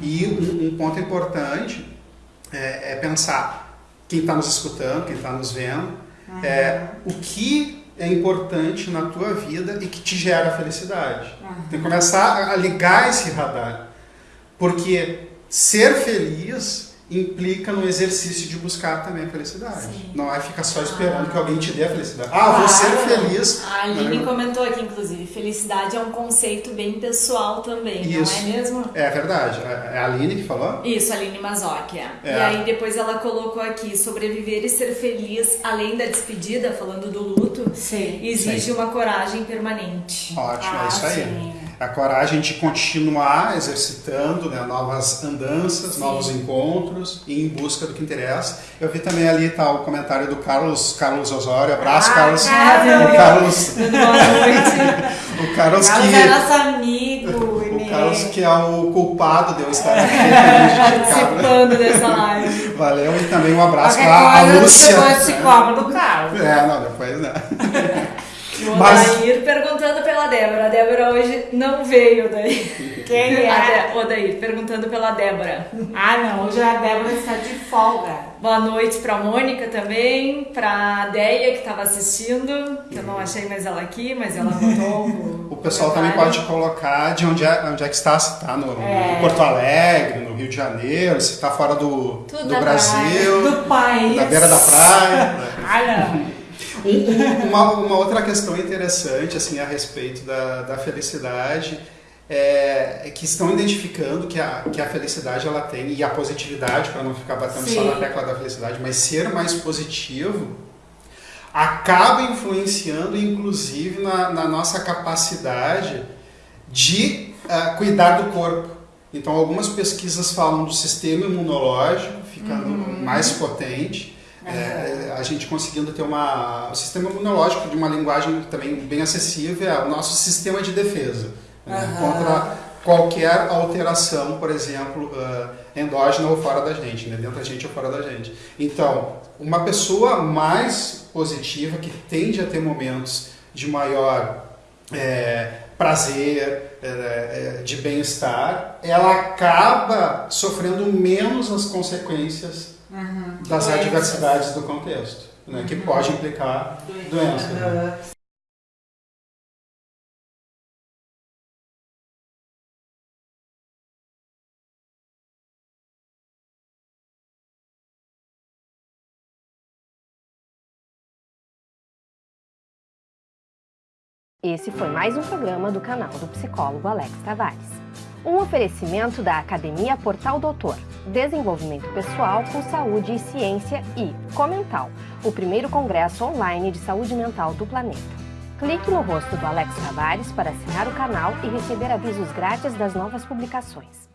E um, um ponto importante é, é pensar quem está nos escutando, quem está nos vendo, Uhum. é o que é importante na tua vida e que te gera felicidade. Uhum. Tem que começar a ligar esse radar. Porque ser feliz implica no exercício de buscar também a felicidade. Sim. Não é ficar só esperando que alguém te dê a felicidade. Ah, vou ser Claro. feliz. A Aline comentou aqui, inclusive, felicidade é um conceito bem pessoal também, Isso. não é mesmo? É verdade. É a Aline que falou? Isso, Aline Mazocchia. É. E aí depois ela colocou aqui, sobreviver e ser feliz, além da despedida, falando do luto, Sim. exige Sim. uma coragem permanente. Ótimo, Ah, é isso aí. sim. A coragem de continuar exercitando né, novas andanças, Sim. novos encontros e em busca do que interessa. Eu vi também ali tá, o comentário do Carlos, Carlos Osório. Abraço, Ah, Carlos. Carlos. O Carlos, o Carlos Carlos que é nosso amigo. o né? Carlos que é o culpado de eu estar aqui prejudicado. Participando dessa live. Valeu e também um abraço para a Lúcia. Depois se cobra do Carlos. É, não, depois né. O Mas- Odair perguntando pela Débora. A Débora hoje não veio daí. Quem é? A Odair perguntando pela Débora. Ah, não. Hoje a Débora está de folga. Boa noite pra Mônica também, pra Deia que estava assistindo, eu não achei mais ela aqui, mas ela botou o, O pessoal também pode colocar de onde é, onde é que está, se está no, É. em Porto Alegre, no Rio de Janeiro, se está fora do, Tudo do da Brasil, Do país. na beira da praia. Ah, não. Um- um- uma, uma outra questão interessante assim a respeito da, da felicidade é, é que estão identificando que a, que a felicidade ela tem e a positividade para não ficar batendo só Sim. na tecla da felicidade, mas ser mais positivo acaba influenciando inclusive na, na nossa capacidade de ah, cuidar do corpo. Então algumas pesquisas falam do sistema imunológico ficando mais potente. É, a gente conseguindo ter uma, o sistema imunológico de uma linguagem também bem acessível é o nosso sistema de defesa né, contra qualquer alteração, por exemplo, ah, endógena ou fora da gente, né, dentro da gente ou fora da gente. Então, uma pessoa mais positiva que tende a ter momentos de maior é, prazer, é, é, de bem-estar, ela acaba sofrendo menos as consequências das Doenças. adversidades do contexto, né, que pode implicar doença. né? Esse foi mais um programa do canal do psicólogo Alex Tavares. Um oferecimento da Academia Portal Doutor, Desenvolvimento Pessoal com Saúde e Ciência e Comental, o primeiro congresso online de saúde mental do planeta. Clique no rosto do Alex Tavares para assinar o canal e receber avisos grátis das novas publicações.